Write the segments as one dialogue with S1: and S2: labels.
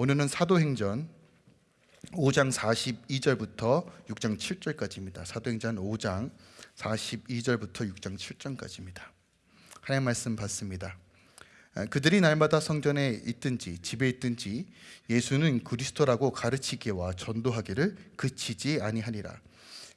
S1: 오늘은 사도행전 5장 42절부터 6장 7절까지입니다. 사도행전 5장 42절부터 6장 7절까지입니다. 하나님 말씀 받습니다. 아, 그들이 날마다 성전에 있든지 집에 있든지 예수는 그리스도라고 가르치기와 전도하기를 그치지 아니하니라.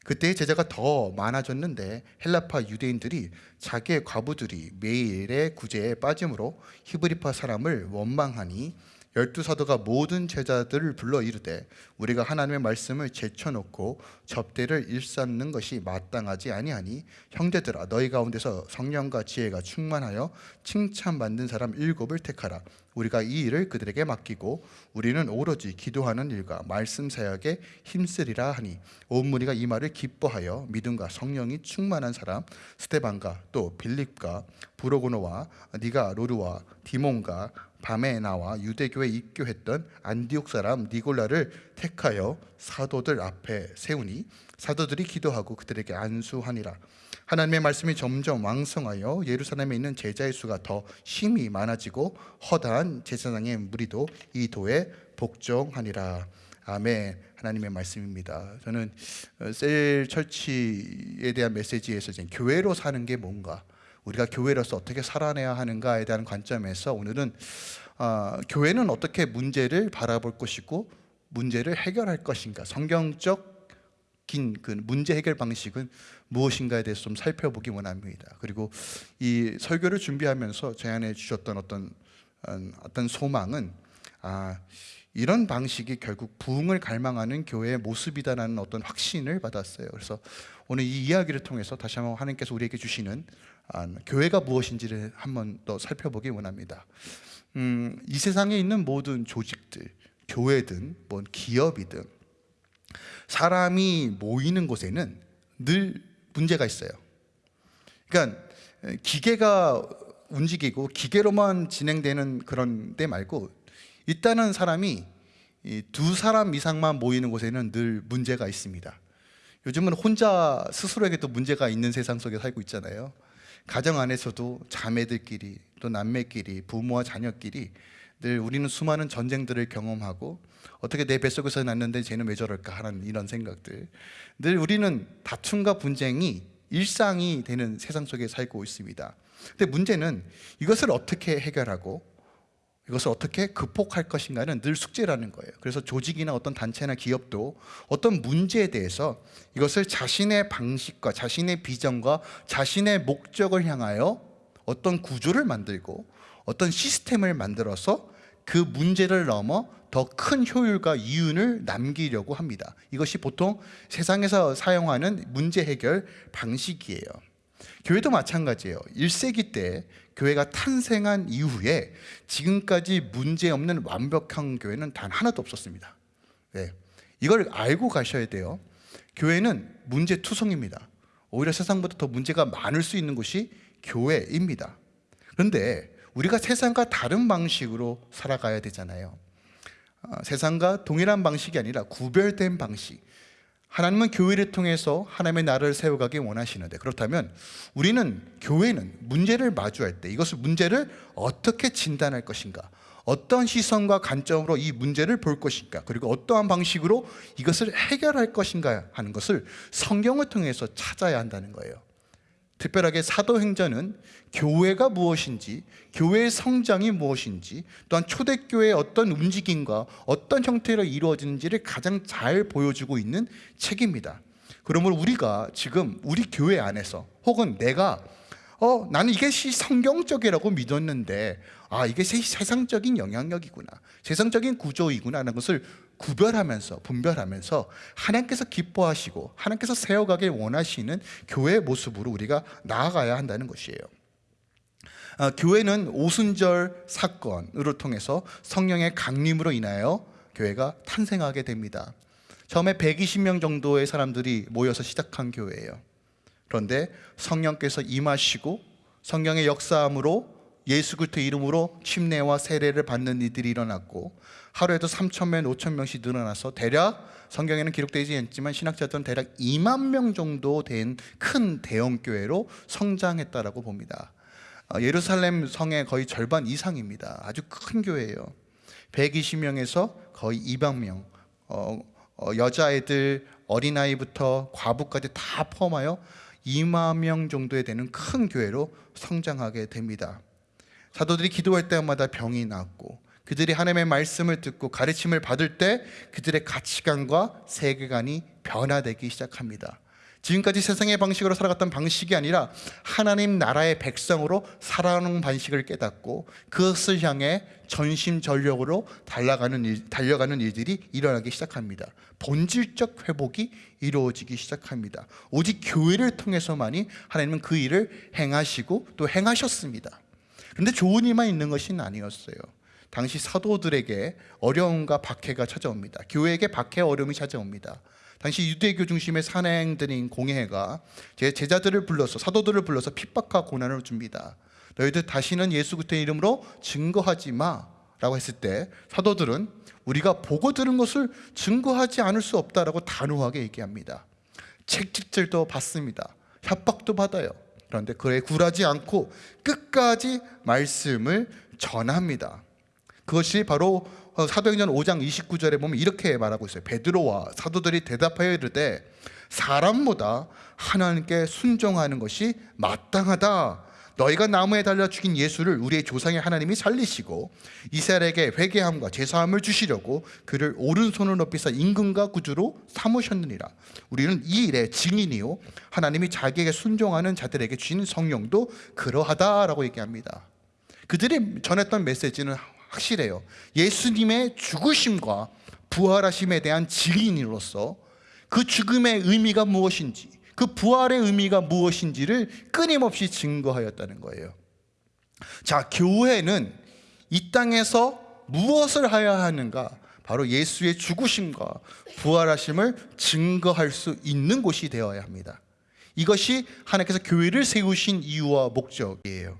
S1: 그때 제자가 더 많아졌는데 헬라파 유대인들이 자기의 과부들이 매일의 구제에 빠짐으로 히브리파 사람을 원망하니 열두 사도가 모든 제자들을 불러 이르되 우리가 하나님의 말씀을 제쳐놓고 접대를 일삼는 것이 마땅하지 아니하니 형제들아 너희 가운데서 성령과 지혜가 충만하여 칭찬받는 사람 일곱을 택하라. 우리가 이 일을 그들에게 맡기고 우리는 오로지 기도하는 일과 말씀 사역에 힘쓰리라 하니 온 무리가 이 말을 기뻐하여 믿음과 성령이 충만한 사람 스테반과 또 빌립과 부로고노와 니가 로르와 디몬과 밤에 나와 유대교에 입교했던 안디옥 사람 니골라를 택하여 사도들 앞에 세우니 사도들이 기도하고 그들에게 안수하니라. 하나님의 말씀이 점점 왕성하여 예루살렘에 있는 제자의 수가 더 힘이 많아지고 허다한 제사장의 무리도 이 도에 복종하니라. 아멘. 하나님의 말씀입니다. 저는 어, 셀 철치에 대한 메시지에서 교회로 사는 게 뭔가 우리가 교회로서 어떻게 살아내야 하는가에 대한 관점에서 오늘은 어, 교회는 어떻게 문제를 바라볼 것이고 문제를 해결할 것인가 성경적 그 문제 해결 방식은 무엇인가에 대해서 좀 살펴보기 원합니다. 그리고 이 설교를 준비하면서 제 안에 주셨던 어떤 음, 어떤 소망은 아 이런 방식이 결국 부흥을 갈망하는 교회의 모습이다라는 어떤 확신을 받았어요. 그래서 오늘 이 이야기를 통해서 다시 한번 하나님께서 우리에게 주시는 아, 교회가 무엇인지를 한번 더 살펴보기 원합니다. 음, 이 세상에 있는 모든 조직들, 교회든 뭐 기업이든 사람이 모이는 곳에는 늘 문제가 있어요. 그러니까 기계가 움직이고 기계로만 진행되는 그런 데 말고 일단은 사람이 두 사람 이상만 모이는 곳에는 늘 문제가 있습니다. 요즘은 혼자 스스로에게 도 문제가 있는 세상 속에 살고 있잖아요. 가정 안에서도 자매들끼리 또 남매끼리 부모와 자녀끼리 늘 우리는 수많은 전쟁들을 경험하고 어떻게 내 뱃속에서 났는데 쟤는 왜 저럴까 하는 이런 생각들. 늘 우리는 다툼과 분쟁이 일상이 되는 세상 속에 살고 있습니다. 근데 문제는 이것을 어떻게 해결하고 이것을 어떻게 극복할 것인가는 늘 숙제라는 거예요. 그래서 조직이나 어떤 단체나 기업도 어떤 문제에 대해서 이것을 자신의 방식과 자신의 비전과 자신의 목적을 향하여 어떤 구조를 만들고 어떤 시스템을 만들어서 그 문제를 넘어 더 큰 효율과 이윤을 남기려고 합니다. 이것이 보통 세상에서 사용하는 문제 해결 방식이에요 교회도 마찬가지예요. 1세기 때 교회가 탄생한 이후에 지금까지 문제없는 완벽한 교회는 단 하나도 없었습니다. 네. 이걸 알고 가셔야 돼요. 교회는 문제투성입니다. 오히려 세상보다 더 문제가 많을 수 있는 곳이 교회입니다. 그런데 우리가 세상과 다른 방식으로 살아가야 되잖아요. 어, 세상과 동일한 방식이 아니라 구별된 방식 하나님은 교회를 통해서 하나님의 나라를 세워가기 원하시는데 그렇다면 우리는 교회는 문제를 마주할 때 이것을 문제를 어떻게 진단할 것인가? 어떤 시선과 관점으로 이 문제를 볼 것인가? 그리고 어떠한 방식으로 이것을 해결할 것인가 하는 것을 성경을 통해서 찾아야 한다는 거예요 특별하게 사도행전은 교회가 무엇인지 교회의 성장이 무엇인지 또한 초대교회의 어떤 움직임과 어떤 형태로 이루어지는지를 가장 잘 보여주고 있는 책입니다. 그러므로 우리가 지금 우리 교회 안에서 혹은 내가 어 나는 이게 성경적이라고 믿었는데 아 이게 세상적인 영향력이구나 세상적인 구조이구나 하는 것을 구별하면서 분별하면서 하나님께서 기뻐하시고 하나님께서 세워가길 원하시는 교회의 모습으로 우리가 나아가야 한다는 것이에요. 아, 교회는 오순절 사건으로 통해서 성령의 강림으로 인하여 교회가 탄생하게 됩니다. 처음에 120명 정도의 사람들이 모여서 시작한 교회예요. 그런데 성령께서 임하시고 성령의 역사함으로 예수 그리스도 이름으로 침례와 세례를 받는 이들이 일어났고 하루에도 3천 명, 5천 명씩 늘어나서 대략 성경에는 기록되지 않지만 신학자들은 대략 2만 명 정도 된 큰 대형 교회로 성장했다라고 봅니다. 어, 예루살렘 성의 거의 절반 이상입니다. 아주 큰 교회예요. 120명에서 거의 200명 어, 어, 여자애들 어린아이부터 과부까지 다 포함하여 2만 명 정도에 되는 큰 교회로 성장하게 됩니다. 사도들이 기도할 때마다 병이 낫고 그들이 하나님의 말씀을 듣고 가르침을 받을 때 그들의 가치관과 세계관이 변화되기 시작합니다. 지금까지 세상의 방식으로 살아갔던 방식이 아니라 하나님 나라의 백성으로 살아가는 방식을 깨닫고 그것을 향해 전심전력으로 달려가는, 일, 달려가는 일들이 일어나기 시작합니다. 본질적 회복이 이루어지기 시작합니다. 오직 교회를 통해서만이 하나님은 그 일을 행하시고 또 행하셨습니다. 그런데 좋은 일만 있는 것이 아니었어요. 당시 사도들에게 어려움과 박해가 찾아옵니다. 교회에게 박해 어려움이 찾아옵니다. 당시 유대교 중심의 산행들인 공회가 제 제자들을 불러서 사도들을 불러서 핍박과 고난을 줍니다. 너희들 다시는 예수 그리스도의 이름으로 증거하지 마라고 했을 때 사도들은 우리가 보고 들은 것을 증거하지 않을 수 없다라고 단호하게 얘기합니다. 책찍질도 받습니다. 협박도 받아요. 그런데 그에 굴하지 않고 끝까지 말씀을 전합니다. 그것이 바로 어, 사도행전 5장 29절에 보면 이렇게 말하고 있어요. 베드로와 사도들이 대답하여 이르되 사람보다 하나님께 순종하는 것이 마땅하다. 너희가 나무에 달려 죽인 예수를 우리의 조상의 하나님이 살리시고 이스라엘에게 회개함과 제사함을 주시려고 그를 오른손을 높이사 임금과 구주로 삼으셨느니라. 우리는 이 일의 증인이요 하나님이 자기에게 순종하는 자들에게 주신 성령도 그러하다라고 얘기합니다. 그들이 전했던 메시지는 확실해요. 예수님의 죽으심과 부활하심에 대한 증인으로서 그 죽음의 의미가 무엇인지, 그 부활의 의미가 무엇인지를 끊임없이 증거하였다는 거예요. 자, 교회는 이 땅에서 무엇을 하여야 하는가? 바로 예수의 죽으심과 부활하심을 증거할 수 있는 곳이 되어야 합니다. 이것이 하나님께서 교회를 세우신 이유와 목적이에요.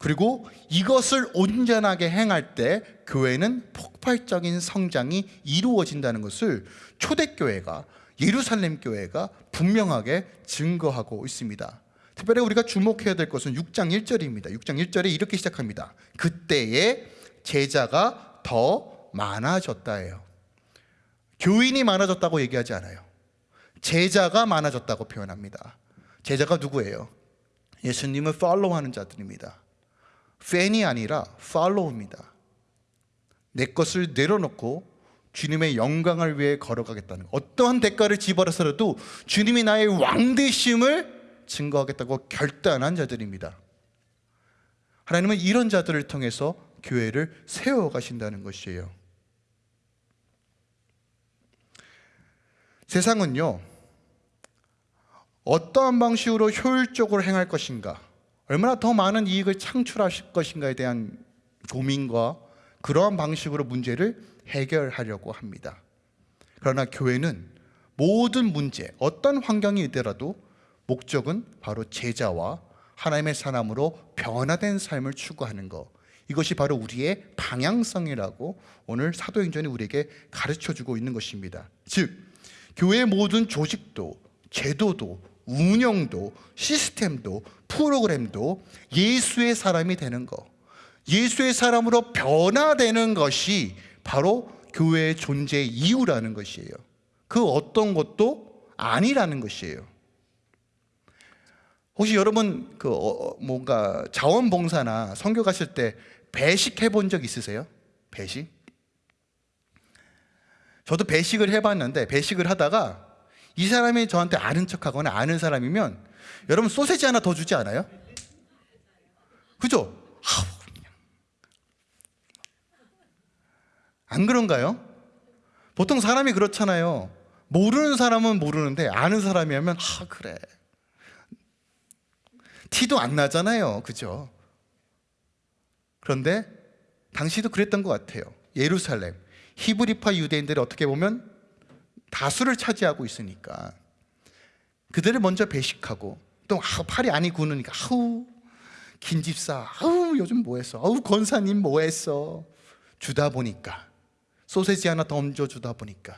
S1: 그리고 이것을 온전하게 행할 때 교회는 폭발적인 성장이 이루어진다는 것을 초대교회가 예루살렘 교회가 분명하게 증거하고 있습니다. 특별히 우리가 주목해야 될 것은 6장 1절입니다. 6장 1절에 이렇게 시작합니다. 그때에 제자가 더 많아졌다예요. 교인이 많아졌다고 얘기하지 않아요. 제자가 많아졌다고 표현합니다. 제자가 누구예요? 예수님을 팔로우하는 자들입니다. 팬이 아니라 팔로우입니다. 내 것을 내려놓고 주님의 영광을 위해 걸어가겠다는 어떠한 대가를 지불해서라도 주님이 나의 왕 되심을 증거하겠다고 결단한 자들입니다. 하나님은 이런 자들을 통해서 교회를 세워 가신다는 것이에요. 세상은요. 어떠한 방식으로 효율적으로 행할 것인가 얼마나 더 많은 이익을 창출하실 것인가에 대한 고민과 그러한 방식으로 문제를 해결하려고 합니다. 그러나 교회는 모든 문제, 어떤 환경이 있더라도 목적은 바로 제자와 하나님의 사람으로 변화된 삶을 추구하는 것. 이것이 바로 우리의 방향성이라고 오늘 사도행전이 우리에게 가르쳐 주고 있는 것입니다. 즉, 교회의 모든 조직도, 제도도, 운영도, 시스템도, 프로그램도 예수의 사람이 되는 것, 예수의 사람으로 변화되는 것이 바로 교회의 존재의 이유라는 것이에요. 그 어떤 것도 아니라는 것이에요. 혹시 여러분 그 어, 뭔가 자원봉사나 선교 가실 때 배식 해 본 적 있으세요? 배식? 저도 배식을 해봤는데 배식을 하다가 이 사람이 저한테 아는 척하거나 아는 사람이면 여러분 소세지 하나 더 주지 않아요? 그죠? 안 그런가요? 보통 사람이 그렇잖아요. 모르는 사람은 모르는데 아는 사람이 하면 아 그래. 티도 안 나잖아요. 그죠? 그런데 당시도 그랬던 것 같아요. 예루살렘 히브리파 유대인들이 어떻게 보면 다수를 차지하고 있으니까 그들을 먼저 배식하고 또 아, 팔이 안이 구느니까 아우 긴 집사 아우 요즘 뭐했어 아우 권사님 뭐했어 주다 보니까 소세지 하나 더 얹어 주다 보니까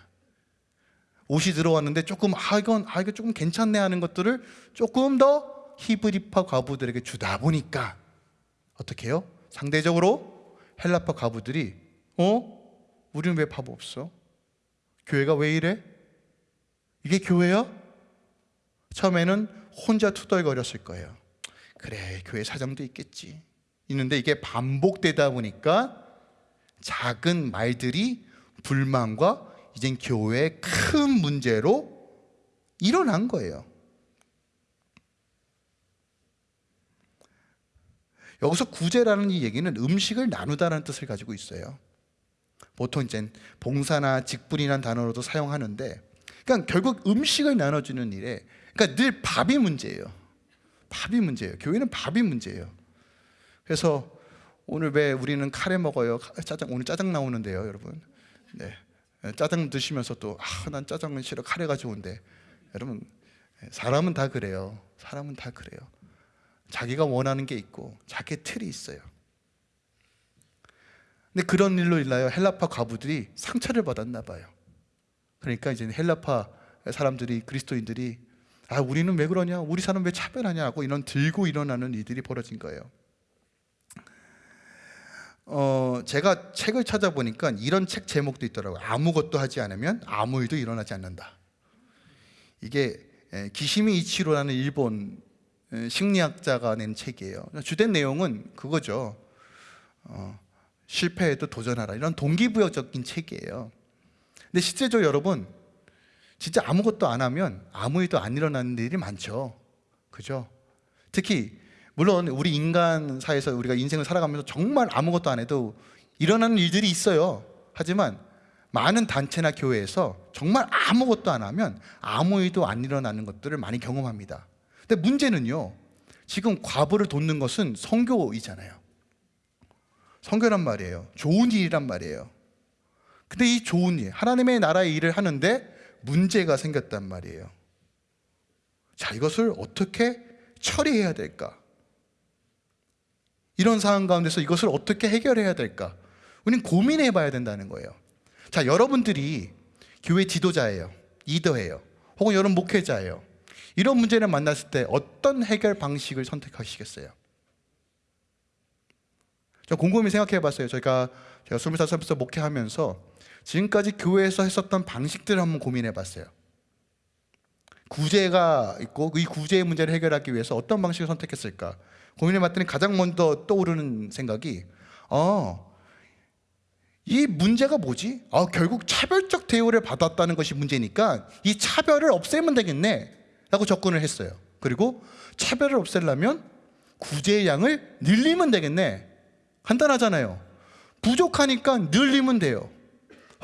S1: 옷이 들어왔는데 조금 아 이건 아 이거 조금 괜찮네 하는 것들을 조금 더 히브리파 과부들에게 주다 보니까 어떻게 해요? 상대적으로 헬라파 과부들이 어? 우리는 왜 밥 없어? 교회가 왜 이래? 이게 교회야? 처음에는 혼자 투덜거렸을 거예요. 그래, 교회 사정도 있겠지. 있는데 이게 반복되다 보니까 작은 말들이 불만과 이젠 교회의 큰 문제로 일어난 거예요. 여기서 구제라는 이 얘기는 음식을 나누다라는 뜻을 가지고 있어요. 보통 이제 봉사나 직분이라는 단어로도 사용하는데, 그러니까 결국 음식을 나눠주는 일에, 그러니까 늘 밥이 문제예요. 밥이 문제예요. 교회는 밥이 문제예요. 그래서 오늘 왜 우리는 카레 먹어요? 짜장 오늘 짜장 나오는데요, 여러분. 네, 짜장 드시면서 또 아, 난 짜장은 싫어, 카레가 좋은데, 여러분 사람은 다 그래요. 사람은 다 그래요. 자기가 원하는 게 있고 자기 틀이 있어요. 근데 그런 일로 인하여 헬라파 과부들이 상처를 받았나 봐요. 그러니까 이제 헬라파 사람들이 그리스도인들이 아 우리는 왜 그러냐, 우리 사람 왜 차별하냐고 이런 들고 일어나는 일들이 벌어진 거예요. 어 제가 책을 찾아보니까 이런 책 제목도 있더라고요. 아무것도 하지 않으면 아무 일도 일어나지 않는다. 이게 에, 기시미 이치로라는 일본 에, 심리학자가 낸 책이에요. 주된 내용은 그거죠. 어, 실패해도 도전하라 이런 동기부여적인 책이에요. 근데 실제적으로 여러분 진짜 아무것도 안 하면 아무 일도 안 일어나는 일이 많죠. 그죠? 특히 물론 우리 인간 사회에서 우리가 인생을 살아가면서 정말 아무것도 안 해도 일어나는 일들이 있어요. 하지만 많은 단체나 교회에서 정말 아무것도 안 하면 아무 일도 안 일어나는 것들을 많이 경험합니다. 근데 문제는요. 지금 과부를 돕는 것은 성교이잖아요. 성교란 말이에요. 좋은 일이란 말이에요. 근데 이 좋은 일, 하나님의 나라의 일을 하는데 문제가 생겼단 말이에요. 자, 이것을 어떻게 처리해야 될까? 이런 상황 가운데서 이것을 어떻게 해결해야 될까? 우리는 고민해 봐야 된다는 거예요. 자, 여러분들이 교회 지도자예요. 리더예요. 혹은 여러분 목회자예요. 이런 문제를 만났을 때 어떤 해결 방식을 선택하시겠어요? 저 곰곰이 생각해 봤어요. 저희가 제가 25살부터 목회하면서 지금까지 교회에서 했었던 방식들을 한번 고민해 봤어요. 구제가 있고 이 구제의 문제를 해결하기 위해서 어떤 방식을 선택했을까? 고민해 봤더니 가장 먼저 떠오르는 생각이 어, 이 문제가 뭐지? 아, 결국 차별적 대우를 받았다는 것이 문제니까 이 차별을 없애면 되겠네 라고 접근을 했어요. 그리고 차별을 없애려면 구제의 양을 늘리면 되겠네. 간단하잖아요. 부족하니까 늘리면 돼요.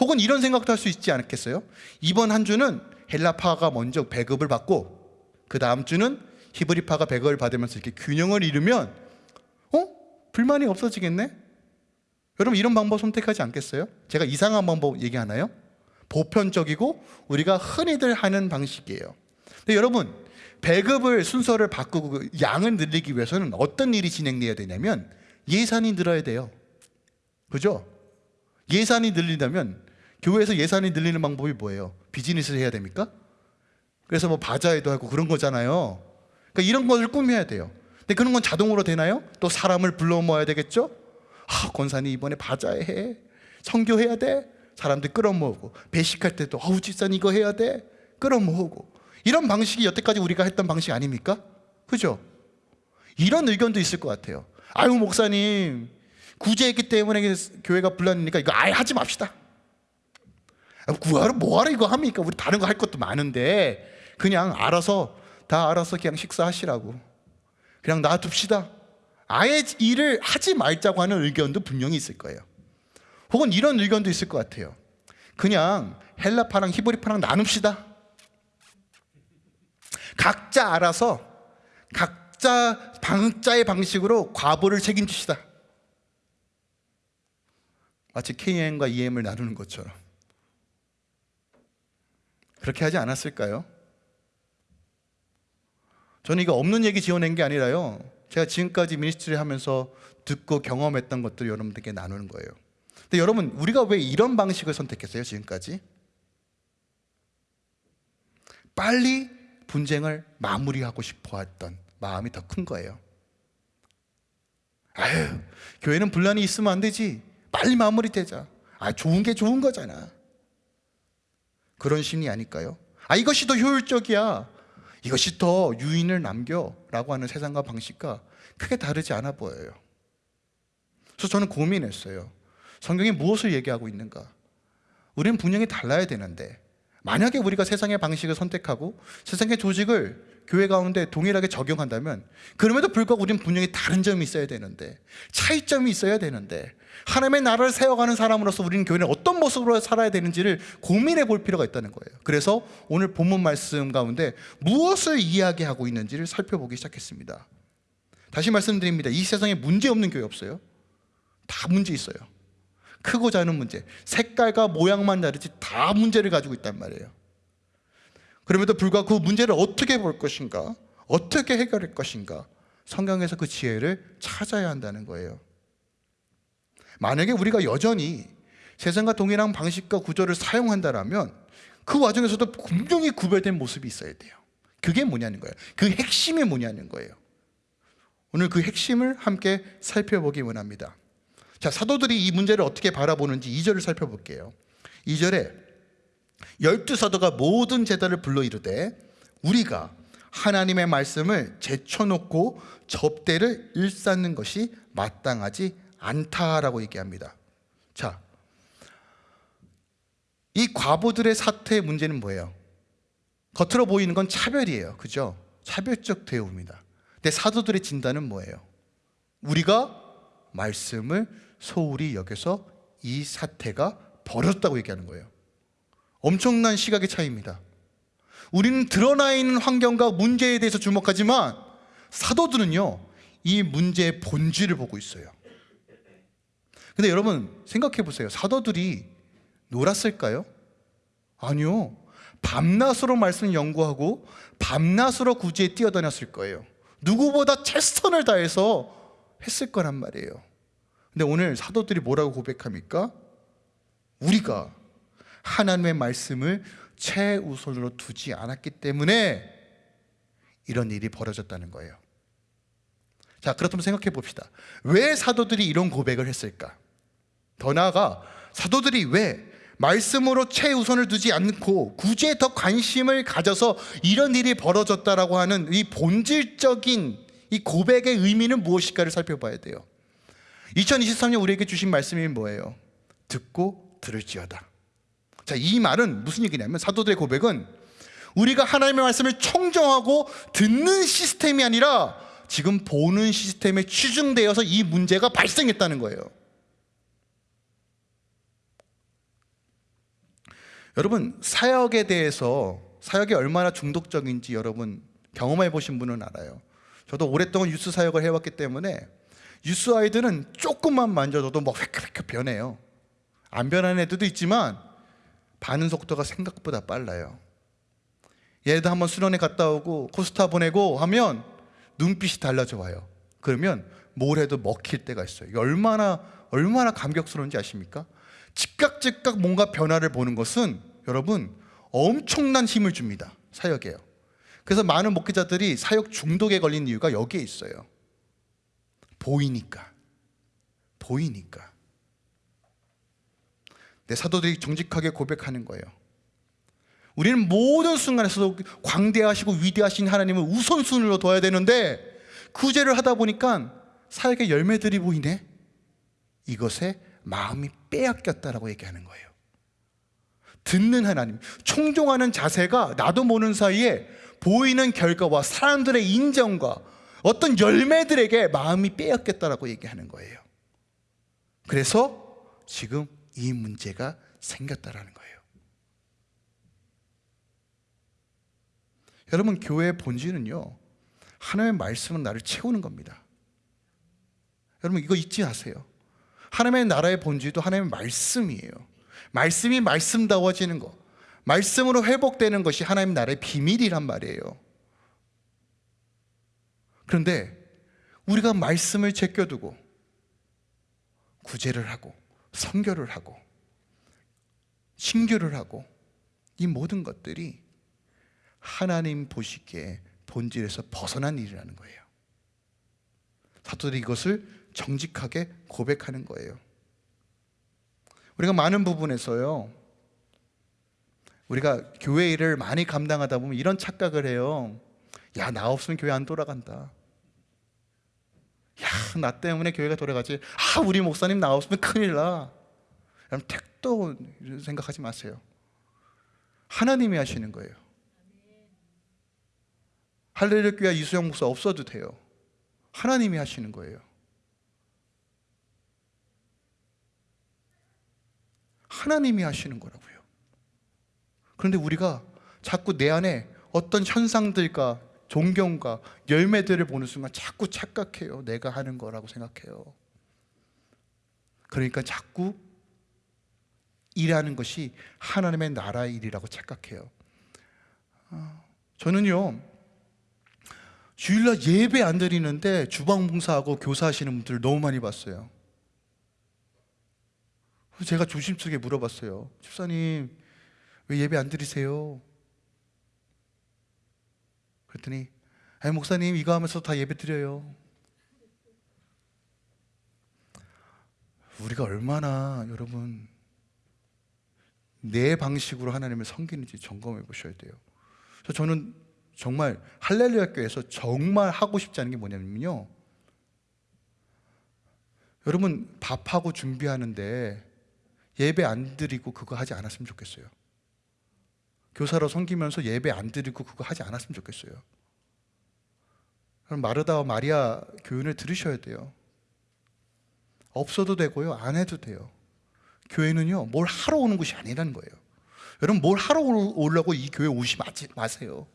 S1: 혹은 이런 생각도 할 수 있지 않겠어요? 이번 한 주는 헬라파가 먼저 배급을 받고 그 다음 주는 히브리파가 배급을 받으면서 이렇게 균형을 이루면 어? 불만이 없어지겠네? 여러분 이런 방법 선택하지 않겠어요? 제가 이상한 방법 얘기하나요? 보편적이고 우리가 흔히들 하는 방식이에요. 근데 여러분 배급을 순서를 바꾸고 그 양을 늘리기 위해서는 어떤 일이 진행돼야 되냐면 예산이 늘어야 돼요. 그죠? 예산이 늘리려면 교회에서 예산이 늘리는 방법이 뭐예요? 비즈니스를 해야 됩니까? 그래서 뭐 바자회도 하고 그런 거잖아요. 그러니까 이런 것을 꾸며야 돼요. 근데 그런 건 자동으로 되나요? 또 사람을 불러 모아야 되겠죠? 아, 권사님 이번에 바자회 해. 성교해야 돼. 사람들 끌어모으고 배식할 때도 아우 집사님 이거 해야 돼. 끌어모으고 이런 방식이 여태까지 우리가 했던 방식 아닙니까? 그죠? 이런 의견도 있을 것 같아요. 아유 목사님 구제했기 때문에 교회가 불났으니까 이거 아예 하지 맙시다. 구하러 뭐하러 이거 합니까? 우리 다른 거 할 것도 많은데 그냥 알아서 다 알아서 그냥 식사하시라고 그냥 놔둡시다. 아예 일을 하지 말자고 하는 의견도 분명히 있을 거예요. 혹은 이런 의견도 있을 것 같아요. 그냥 헬라파랑 히브리파랑 나눕시다. 각자 알아서 각 자 방자의 방식으로 과보를 책임지시다. 마치 KM과 EM을 나누는 것처럼. 그렇게 하지 않았을까요? 저는 이거 없는 얘기 지어낸 게 아니라요. 제가 지금까지 미니스트리 하면서 듣고 경험했던 것들을 여러분들께 나누는 거예요. 근데 여러분, 우리가 왜 이런 방식을 선택했어요, 지금까지? 빨리 분쟁을 마무리하고 싶어 했던 마음이 더 큰 거예요. 아유, 교회는 분란이 있으면 안 되지. 빨리 마무리되자. 아, 좋은 게 좋은 거잖아. 그런 심리 아닐까요? 아, 이것이 더 효율적이야. 이것이 더 유인을 남겨 라고 하는 세상과 방식과 크게 다르지 않아 보여요. 그래서 저는 고민했어요. 성경이 무엇을 얘기하고 있는가? 우리는 분명히 달라야 되는데 만약에 우리가 세상의 방식을 선택하고 세상의 조직을 교회 가운데 동일하게 적용한다면 그럼에도 불구하고 우리는 분명히 다른 점이 있어야 되는데 차이점이 있어야 되는데 하나님의 나라를 세워가는 사람으로서 우리는 교회는 어떤 모습으로 살아야 되는지를 고민해 볼 필요가 있다는 거예요. 그래서 오늘 본문 말씀 가운데 무엇을 이야기하고 있는지를 살펴보기 시작했습니다. 다시 말씀드립니다. 이 세상에 문제 없는 교회 없어요? 다 문제 있어요 크고 작은 문제. 색깔과 모양만 다르지 다 문제를 가지고 있단 말이에요. 그럼에도 불구하고 그 문제를 어떻게 볼 것인가? 어떻게 해결할 것인가? 성경에서 그 지혜를 찾아야 한다는 거예요. 만약에 우리가 여전히 세상과 동일한 방식과 구조를 사용한다면 그 와중에서도 분명히 구별된 모습이 있어야 돼요. 그게 뭐냐는 거예요. 그 핵심이 뭐냐는 거예요. 오늘 그 핵심을 함께 살펴보기 원합니다 자, 사도들이 이 문제를 어떻게 바라보는지 2절을 살펴볼게요. 2절에 열두 사도가 모든 제자를 불러 이르되 우리가 하나님의 말씀을 제쳐놓고 접대를 일삼는 것이 마땅하지 않다라고 얘기합니다. 자, 이 과부들의 사태의 문제는 뭐예요? 겉으로 보이는 건 차별이에요. 그죠? 차별적 대우입니다. 근데 사도들의 진단은 뭐예요? 우리가 말씀을 소홀히 여겨서 이 사태가 벌어졌다고 얘기하는 거예요. 엄청난 시각의 차이입니다. 우리는 드러나 있는 환경과 문제에 대해서 주목하지만 사도들은요 이 문제의 본질을 보고 있어요. 근데 여러분 생각해 보세요. 사도들이 놀았을까요? 아니요. 밤낮으로 말씀 연구하고 밤낮으로 구제에 뛰어다녔을 거예요. 누구보다 최선을 다해서 했을 거란 말이에요 근데 오늘 사도들이 뭐라고 고백합니까? 우리가 하나님의 말씀을 최우선으로 두지 않았기 때문에 이런 일이 벌어졌다는 거예요 자 그렇다면 생각해 봅시다 왜 사도들이 이런 고백을 했을까? 더 나아가 사도들이 왜 말씀으로 최우선을 두지 않고 구제에 더 관심을 가져서 이런 일이 벌어졌다라고 하는 이 본질적인 이 고백의 의미는 무엇일까를 살펴봐야 돼요 2023년 우리에게 주신 말씀이 뭐예요? 듣고 들을지어다. 자, 이 말은 무슨 얘기냐면 사도들의 고백은 우리가 하나님의 말씀을 청정하고 듣는 시스템이 아니라 지금 보는 시스템에 취중되어서 이 문제가 발생했다는 거예요. 여러분 사역에 대해서 사역이 얼마나 중독적인지 여러분 경험해 보신 분은 알아요. 저도 오랫동안 유스 사역을 해왔기 때문에 유스 아이들은 조금만 만져도 막 획획획 변해요. 안 변하는 애들도 있지만 반응 속도가 생각보다 빨라요. 얘도 한번 수련회 갔다 오고 코스타 보내고 하면 눈빛이 달라져 와요. 그러면 뭘 해도 먹힐 때가 있어요. 얼마나 얼마나 감격스러운지 아십니까? 즉각 즉각 뭔가 변화를 보는 것은 여러분 엄청난 힘을 줍니다. 사역에요. 그래서 많은 목회자들이 사역 중독에 걸린 이유가 여기에 있어요 보이니까. 보이니까. 내 사도들이 정직하게 고백하는 거예요. 우리는 모든 순간에서도 광대하시고 위대하신 하나님을 우선순위로 둬야 되는데 구제를 하다 보니까 사역의 열매들이 보이네? 이것에 마음이 빼앗겼다라고 얘기하는 거예요. 듣는 하나님 총종하는 자세가 나도 모르는 사이에 보이는 결과와 사람들의 인정과 어떤 열매들에게 마음이 빼앗겼다라고 얘기하는 거예요. 그래서 지금 이 문제가 생겼다라는 거예요. 여러분 교회의 본질은요 하나님의 말씀은 나를 채우는 겁니다. 여러분 이거 잊지 마세요. 하나님의 나라의 본질도 하나님의 말씀이에요. 말씀이 말씀다워지는 것 말씀으로 회복되는 것이 하나님 나라의 비밀이란 말이에요 그런데 우리가 말씀을 제껴두고 구제를 하고 선교를 하고 신교를 하고 이 모든 것들이 하나님 보시기에 본질에서 벗어난 일이라는 거예요 사도들이 이것을 정직하게 고백하는 거예요 우리가 많은 부분에서요. 우리가 교회 일을 많이 감당하다 보면 이런 착각을 해요. 야, 나 없으면 교회 안 돌아간다. 야, 나 때문에 교회가 돌아가지. 아, 우리 목사님 나 없으면 큰일 나. 여러분, 택도 생각하지 마세요. 하나님이 하시는 거예요. 할렐루야 이수영 목사 없어도 돼요. 하나님이 하시는 거예요. 하나님이 하시는 거라고요. 그런데 우리가 자꾸 내 안에 어떤 현상들과 존경과 열매들을 보는 순간 자꾸 착각해요. 내가 하는 거라고 생각해요. 그러니까 자꾸 일하는 것이 하나님의 나라의 일이라고 착각해요. 아, 저는요, 주일날 예배 안 드리는데 주방 봉사하고 교사하시는 분들을 너무 많이 봤어요. 제가 조심스럽게 물어봤어요. 집사님, 왜 예배 안 드리세요? 그랬더니, 아니, 목사님, 이거 하면서 다 예배 드려요. 우리가 얼마나 여러분 내 방식으로 하나님을 섬기는지 점검해 보셔야 돼요. 그래서 저는 정말 할렐루야 교회에서 정말 하고 싶지 않은 게 뭐냐면요. 여러분 밥하고 준비하는데 예배 안 드리고 그거 하지 않았으면 좋겠어요. 교사로 섬기면서 예배 안 드리고 그거 하지 않았으면 좋겠어요. 그럼 마르다와 마리아 교훈을 들으셔야 돼요. 없어도 되고요. 안 해도 돼요. 교회는요. 뭘 하러 오는 곳이 아니라는 거예요. 여러분 뭘 하러 오려고 이 교회 오지 마세요.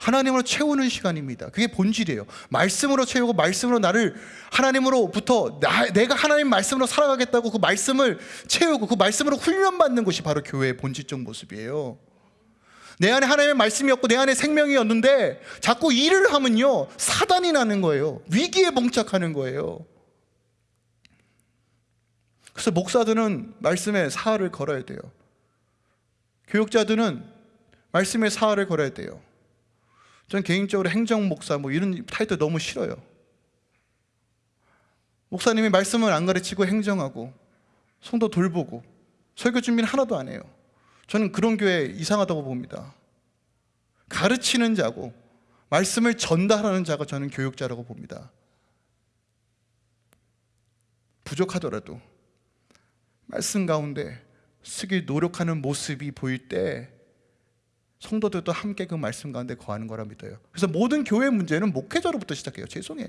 S1: 하나님으로 채우는 시간입니다. 그게 본질이에요. 말씀으로 채우고 말씀으로 나를 하나님으로부터 나, 내가 하나님 말씀으로 살아가겠다고 그 말씀을 채우고 그 말씀으로 훈련받는 것이 바로 교회의 본질적 모습이에요. 내 안에 하나님의 말씀이었고 내 안에 생명이었는데 자꾸 일을 하면요 사단이 나는 거예요. 위기에 봉착하는 거예요. 그래서 목사들은 말씀에 사활을 걸어야 돼요. 교육자들은 말씀에 사활을 걸어야 돼요. 전 개인적으로 행정 목사 뭐 이런 타이틀 너무 싫어요. 목사님이 말씀을 안 가르치고 행정하고 성도 돌보고 설교 준비는 하나도 안 해요. 저는 그런 교회 이상하다고 봅니다. 가르치는 자고 말씀을 전달하는 자가 저는 교육자라고 봅니다. 부족하더라도 말씀 가운데 쓰기 노력하는 모습이 보일 때 성도들도 함께 그 말씀 가운데 거하는 거라 믿어요. 그래서 모든 교회 문제는 목회자로부터 시작해요. 죄송해요.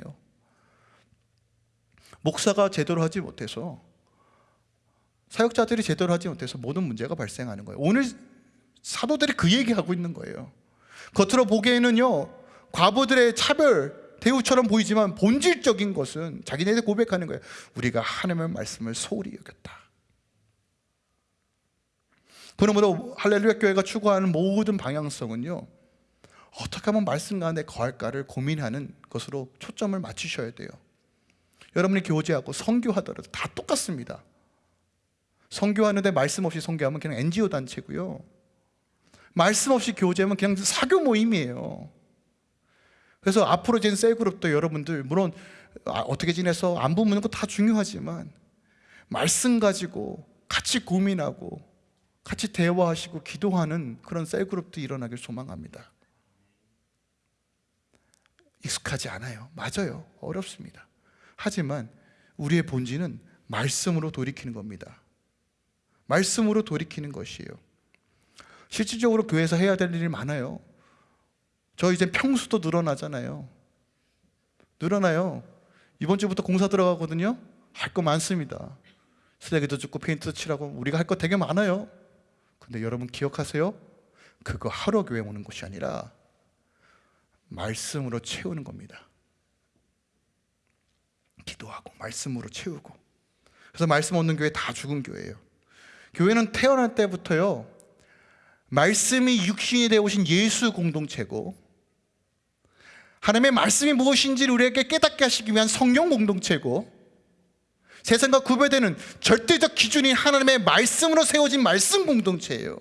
S1: 목사가 제대로 하지 못해서 사역자들이 제대로 하지 못해서 모든 문제가 발생하는 거예요. 오늘 사도들이 그 얘기하고 있는 거예요. 겉으로 보기에는요, 과부들의 차별, 대우처럼 보이지만 본질적인 것은 자기네들 고백하는 거예요. 우리가 하나님의 말씀을 소홀히 여겼다. 그러므로 할렐루야 교회가 추구하는 모든 방향성은요. 어떻게 하면 말씀 가운데 거할까를 고민하는 것으로 초점을 맞추셔야 돼요. 여러분이 교제하고 선교하더라도 다 똑같습니다. 선교하는데 말씀 없이 선교하면 그냥 NGO 단체고요. 말씀 없이 교제하면 그냥 사교 모임이에요. 그래서 앞으로 진 셀그룹도 여러분들 물론 아, 어떻게 지내서 안부 묻는 거 다 중요하지만 말씀 가지고 같이 고민하고 같이 대화하시고 기도하는 그런 셀그룹도 일어나길 소망합니다. 익숙하지 않아요. 맞아요. 어렵습니다. 하지만 우리의 본질은 말씀으로 돌이키는 겁니다. 말씀으로 돌이키는 것이에요. 실질적으로 교회에서 해야 될 일이 많아요. 저 이제 평수도 늘어나잖아요. 늘어나요. 이번 주부터 공사 들어가거든요. 할 거 많습니다. 쓰레기도 줍고 페인트도 칠하고 우리가 할 거 되게 많아요. 근데 여러분 기억하세요? 그거 하러 교회 오는 것이 아니라 말씀으로 채우는 겁니다. 기도하고 말씀으로 채우고. 그래서 말씀 없는 교회 다 죽은 교회예요. 교회는 태어날 때부터요. 말씀이 육신이 되어 오신 예수 공동체고 하나님의 말씀이 무엇인지를 우리에게 깨닫게 하시기 위한 성령 공동체고 세상과 구별되는 절대적 기준이 하나님의 말씀으로 세워진 말씀 공동체예요.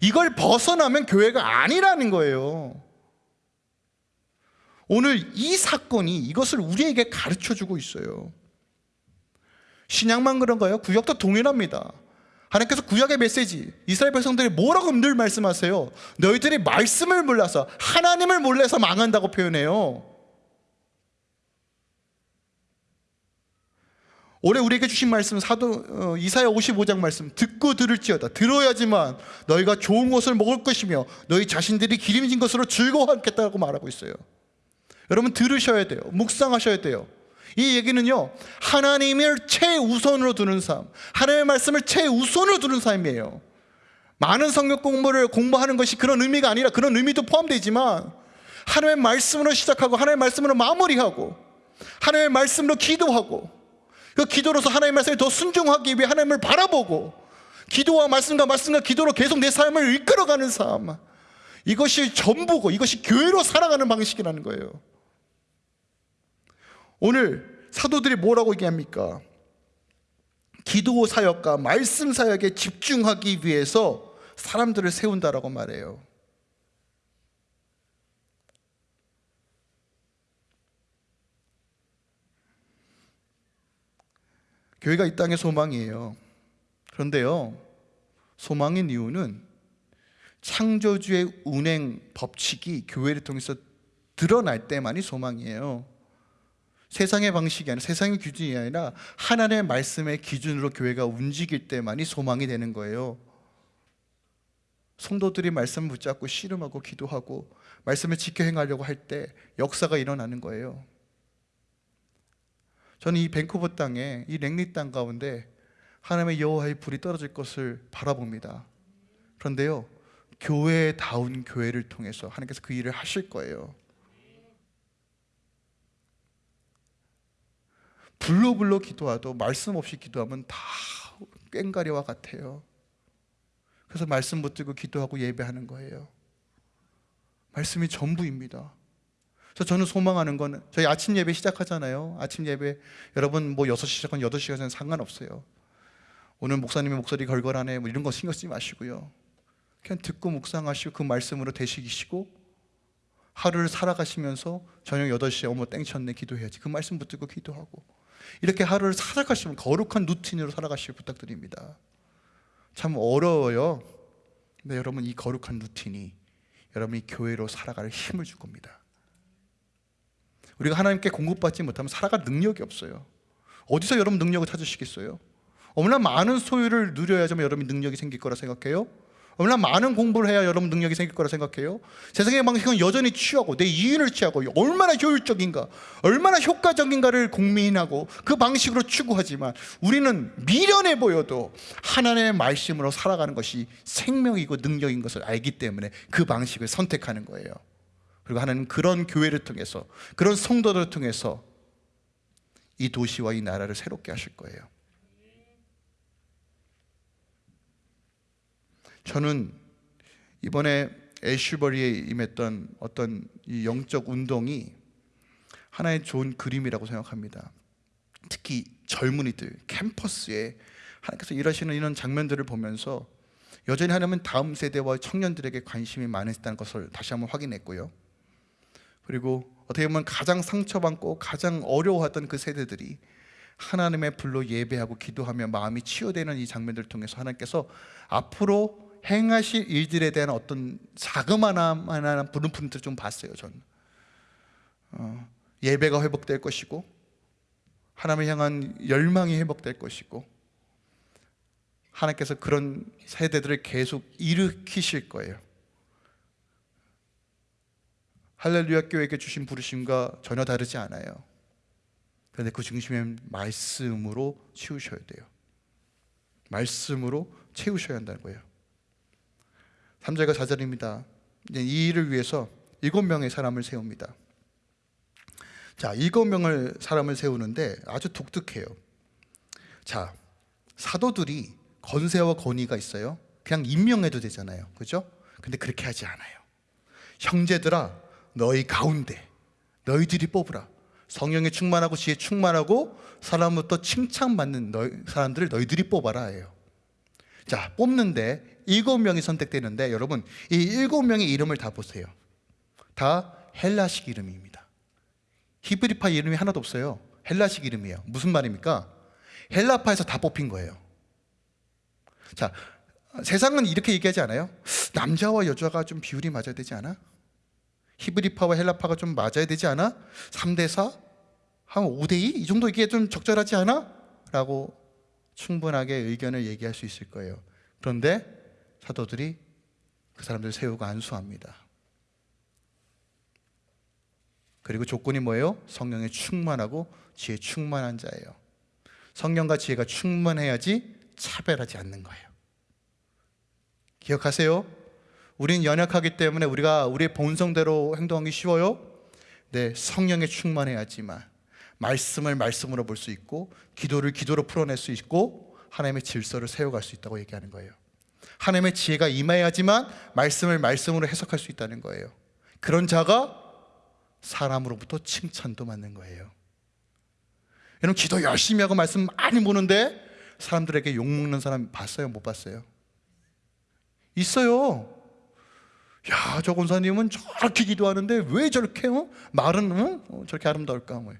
S1: 이걸 벗어나면 교회가 아니라는 거예요. 오늘 이 사건이 이것을 우리에게 가르쳐 주고 있어요. 신약만 그런 거예요? 구약도 동일합니다. 하나님께서 구약의 메시지 이스라엘 백성들이 뭐라고 늘 말씀하세요? 너희들이 말씀을 몰라서 하나님을 몰라서 망한다고 표현해요. 올해 우리에게 주신 말씀 사도 어, 이사야 55장 말씀 듣고 들을지어다 들어야지만 너희가 좋은 것을 먹을 것이며 너희 자신들이 기름진 것으로 즐거워하겠다고 말하고 있어요. 여러분 들으셔야 돼요. 묵상하셔야 돼요. 이 얘기는요 하나님을 최우선으로 두는 삶 하나님의 말씀을 최우선으로 두는 삶이에요. 많은 성경 공부를 공부하는 것이 그런 의미가 아니라 그런 의미도 포함되지만 하나님의 말씀으로 시작하고 하나님의 말씀으로 마무리하고 하나님의 말씀으로 기도하고 그 기도로서 하나님의 말씀에 더 순종하기 위해 하나님을 바라보고 기도와 말씀과 말씀과 기도로 계속 내 삶을 이끌어가는 삶. 이것이 전부고 이것이 교회로 살아가는 방식이라는 거예요 오늘 사도들이 뭐라고 얘기합니까? 기도 사역과 말씀 사역에 집중하기 위해서 사람들을 세운다라고 말해요. 교회가 이 땅의 소망이에요. 그런데요, 소망인 이유는 창조주의 운행 법칙이 교회를 통해서 드러날 때만이 소망이에요. 세상의 방식이 아니라 세상의 기준이 아니라 하나님의 말씀의 기준으로 교회가 움직일 때만이 소망이 되는 거예요. 성도들이 말씀을 붙잡고 씨름하고 기도하고 말씀을 지켜 행하려고 할 때 역사가 일어나는 거예요. 저는 이 밴쿠버 땅에 이 랭리 땅 가운데 하나님의 여호와의 불이 떨어질 것을 바라봅니다. 그런데요, 교회다운 교회를 통해서 하나님께서 그 일을 하실 거예요. 불로 불로 기도하도 말씀 없이 기도하면 다 꽹가리와 같아요. 그래서 말씀 붙들고 기도하고 예배하는 거예요. 말씀이 전부입니다. 그래서 저는 소망하는 건 저희 아침 예배 시작하잖아요. 아침 예배 여러분 뭐 6시 시작한 8시가 전 상관없어요. 오늘 목사님의 목소리 걸걸하네 뭐 이런 거 신경 쓰지 마시고요. 그냥 듣고 묵상하시고 그 말씀으로 되시기시고 하루를 살아가시면서 저녁 8시에 어머 땡쳤네 기도해야지 그 말씀 붙들고 기도하고 이렇게 하루를 살아가시면 거룩한 루틴으로 살아가시길 부탁드립니다. 참 어려워요. 근데 여러분 이 거룩한 루틴이 여러분이 교회로 살아갈 힘을 줄 겁니다. 우리가 하나님께 공급받지 못하면 살아갈 능력이 없어요. 어디서 여러분 능력을 찾으시겠어요? 얼마나 많은 소유를 누려야지만 여러분이 능력이 생길 거라 생각해요? 얼마나 많은 공부를 해야 여러분 능력이 생길 거라 생각해요? 세상의 방식은 여전히 취하고 내 이윤을 취하고 얼마나 효율적인가 얼마나 효과적인가를 공민하고 그 방식으로 추구하지만 우리는 미련해 보여도 하나님의 말씀으로 살아가는 것이 생명이고 능력인 것을 알기 때문에 그 방식을 선택하는 거예요 그리고 하나님은 그런 교회를 통해서 그런 성도들을 통해서 이 도시와 이 나라를 새롭게 하실 거예요 저는 이번에 애슈버리에 임했던 어떤 이 영적 운동이 하나의 좋은 그림이라고 생각합니다. 특히 젊은이들 캠퍼스에 하나님께서 일하시는 이런 장면들을 보면서 여전히 하나님은 다음 세대와 청년들에게 관심이 많으시다는 것을 다시 한번 확인했고요. 그리고 어떻게 보면 가장 상처받고 가장 어려워하던 그 세대들이 하나님의 불로 예배하고 기도하며 마음이 치유되는 이 장면들을 통해서 하나님께서 앞으로 행하실 일들에 대한 어떤 자그마한 부름품들을 좀 봤어요 저는 어, 예배가 회복될 것이고 하나님을 향한 열망이 회복될 것이고 하나님께서 그런 세대들을 계속 일으키실 거예요. 할렐루야 교회에게 주신 부르심과 전혀 다르지 않아요. 그런데 그 중심은 말씀으로 채우셔야 돼요. 말씀으로 채우셔야 한다는 거예요 3절과 4절입니다. 이 일을 위해서 일곱 명의 사람을 세웁니다. 자, 일곱 명을 사람을 세우는데 아주 독특해요. 자, 사도들이 건세와 권위가 있어요. 그냥 임명해도 되잖아요. 그죠? 근데 그렇게 하지 않아요. 형제들아, 너희 가운데 너희들이 뽑으라. 성령에 충만하고 지혜 충만하고 사람부터 칭찬받는 너희, 사람들을 너희들이 뽑아라 해요. 자, 뽑는데 일곱 명이 선택되는데 여러분 이 일곱 명의 이름을 다 보세요. 다 헬라식 이름입니다. 히브리파 이름이 하나도 없어요. 헬라식 이름이에요. 무슨 말입니까? 헬라파에서 다 뽑힌 거예요. 자, 세상은 이렇게 얘기하지 않아요? 남자와 여자가 좀 비율이 맞아야 되지 않아? 히브리파와 헬라파가 좀 맞아야 되지 않아? 3대 4? 한 5대 2? 이 정도 이게 좀 적절하지 않아? 라고 충분하게 의견을 얘기할 수 있을 거예요. 그런데 사도들이 그 사람들 세우고 안수합니다. 그리고 조건이 뭐예요? 성령에 충만하고 지혜 충만한 자예요. 성령과 지혜가 충만해야지 차별하지 않는 거예요. 기억하세요? 우리는 연약하기 때문에 우리가 우리의 본성대로 행동하기 쉬워요. 네, 성령에 충만해야지만 말씀을 말씀으로 볼 수 있고 기도를 기도로 풀어낼 수 있고 하나님의 질서를 세워갈 수 있다고 얘기하는 거예요. 하나님의 지혜가 임해야지만 말씀을 말씀으로 해석할 수 있다는 거예요. 그런 자가 사람으로부터 칭찬도 받는 거예요. 여러분 기도 열심히 하고 말씀 많이 보는데 사람들에게 욕 먹는 사람 봤어요? 못 봤어요? 있어요. 야, 저 권사님은 저렇게 기도하는데 왜 저렇게 어? 말은 어? 어, 저렇게 아름다울까? 뭐.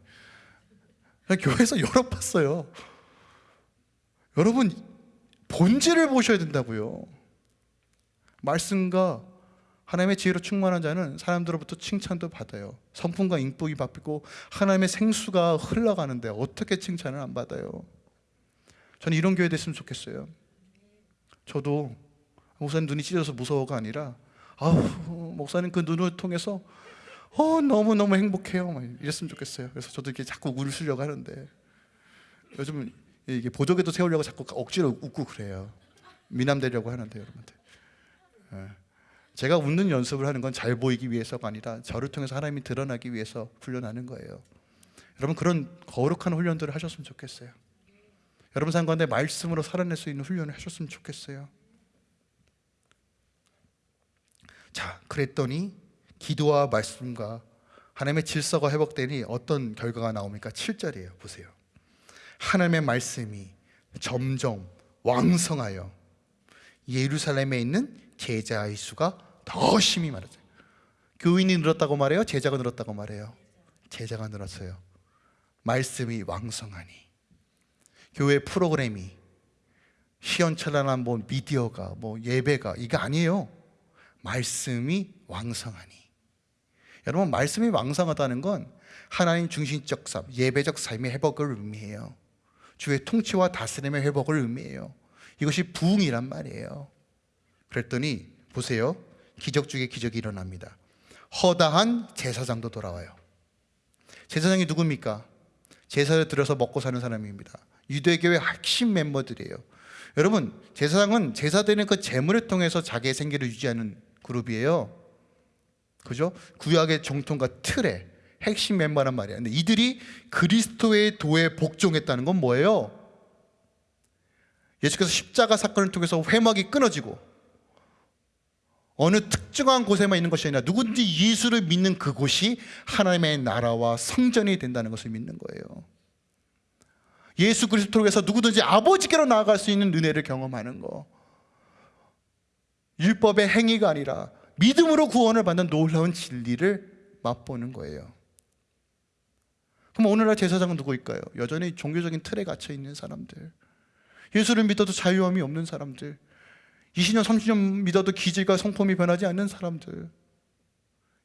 S1: 교회에서 여러 봤어요. 여러분 본질을 보셔야 된다고요. 말씀과 하나님의 지혜로 충만한 자는 사람들로부터 칭찬도 받아요. 성품과 인복이 바뀌고 하나님의 생수가 흘러가는데 어떻게 칭찬을 안 받아요? 저는 이런 교회 됐으면 좋겠어요. 저도 목사님 눈이 찢어서 무서워가 아니라 아우 목사님 그 눈을 통해서 어 너무 너무 행복해요. 이랬으면 좋겠어요. 그래서 저도 이렇게 자꾸 웃으려고 하는데 요즘 이게 보조개도 세우려고 자꾸 억지로 웃고 그래요. 미남 되려고 하는데 여러분들. 예. 제가 웃는 연습을 하는 건 잘 보이기 위해서가 아니라 저를 통해서 하나님이 드러나기 위해서 훈련하는 거예요. 여러분 그런 거룩한 훈련들을 하셨으면 좋겠어요. 여러분 삶 가운데 말씀으로 살아낼 수 있는 훈련을 하셨으면 좋겠어요. 자, 그랬더니 기도와 말씀과 하나님의 질서가 회복되니 어떤 결과가 나옵니까? 7절이에요. 보세요. 하나님의 말씀이 점점 왕성하여 예루살렘에 있는 제자의 수가 더 심히 많아져요. 교인이 늘었다고 말해요? 제자가 늘었다고 말해요? 제자가 늘었어요. 말씀이 왕성하니 교회 프로그램이 시원철란한 뭐 미디어가 뭐 예배가 이게 아니에요. 말씀이 왕성하니 여러분 말씀이 왕성하다는 건 하나님 중심적 삶, 예배적 삶의 회복을 의미해요. 주의 통치와 다스림의 회복을 의미해요. 이것이 부흥이란 말이에요. 그랬더니 보세요. 기적 중에 기적이 일어납니다. 허다한 제사장도 돌아와요. 제사장이 누굽니까? 제사를 들여서 먹고 사는 사람입니다. 유대교의 핵심 멤버들이에요. 여러분, 제사장은 제사되는 그 재물을 통해서 자기의 생계를 유지하는 그룹이에요. 그죠? 구약의 정통과 틀의 핵심 멤버란 말이야. 근데 이들이 그리스도의 도에 복종했다는 건 뭐예요? 예수께서 십자가 사건을 통해서 회막이 끊어지고 어느 특정한 곳에만 있는 것이 아니라 누구든지 예수를 믿는 그곳이 하나님의 나라와 성전이 된다는 것을 믿는 거예요. 예수 그리스도로 해서 누구든지 아버지께로 나아갈 수 있는 은혜를 경험하는 거. 율법의 행위가 아니라 믿음으로 구원을 받는 놀라운 진리를 맛보는 거예요. 그럼 오늘날 제사장은 누구일까요? 여전히 종교적인 틀에 갇혀 있는 사람들. 예수를 믿어도 자유함이 없는 사람들. 20년, 30년 믿어도 기질과 성품이 변하지 않는 사람들.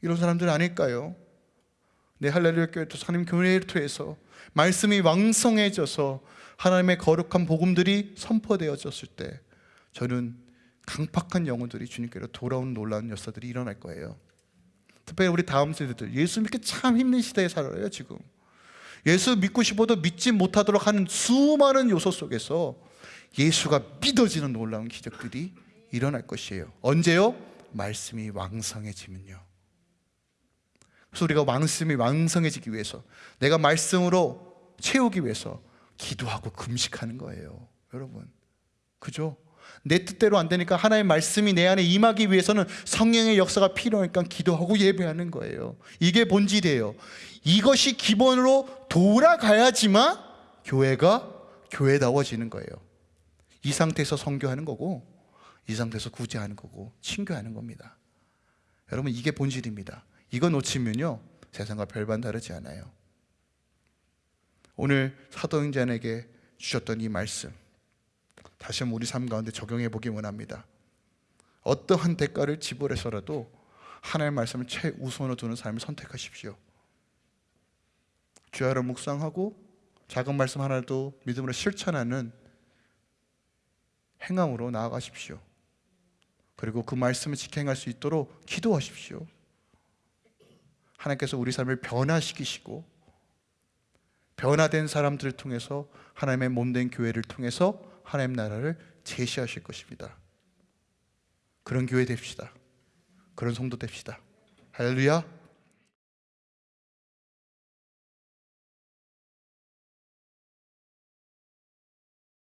S1: 이런 사람들 아닐까요? 내 할렐루야 교회 또 하나님 교회를 통해서 말씀이 왕성해져서 하나님의 거룩한 복음들이 선포되어졌을 때 저는 강팍한 영혼들이 주님께로 돌아온 놀라운 역사들이 일어날 거예요. 특별히 우리 다음 세대들 예수 믿기 참 힘든 시대에 살아요 지금. 예수 믿고 싶어도 믿지 못하도록 하는 수많은 요소 속에서 예수가 믿어지는 놀라운 기적들이 일어날 것이에요. 언제요? 말씀이 왕성해지면요. 그래서 우리가 말씀이 왕성해지기 위해서 내가 말씀으로 채우기 위해서 기도하고 금식하는 거예요. 여러분. 그죠? 내 뜻대로 안 되니까 하나의 말씀이 내 안에 임하기 위해서는 성령의 역사가 필요하니까 기도하고 예배하는 거예요. 이게 본질이에요. 이것이 기본으로 돌아가야지만 교회가 교회다워지는 거예요. 이 상태에서 성교하는 거고 이 상태에서 구제하는 거고 친교하는 겁니다. 여러분 이게 본질입니다. 이거 놓치면요 세상과 별반 다르지 않아요. 오늘 사도행전에게 주셨던 이 말씀 다시 한번 우리 삶 가운데 적용해 보기 원합니다. 어떠한 대가를 지불해서라도 하나님의 말씀을 최우선으로 두는 삶을 선택하십시오. 주야를 묵상하고 작은 말씀 하나도 믿음으로 실천하는 행함으로 나아가십시오. 그리고 그 말씀을 직행할 수 있도록 기도하십시오. 하나님께서 우리 삶을 변화시키시고 변화된 사람들을 통해서 하나님의 몸된 교회를 통해서 하나님 나라를 제시하실 것입니다. 그런 교회 됩시다. 그런 성도 됩시다. 할렐루야.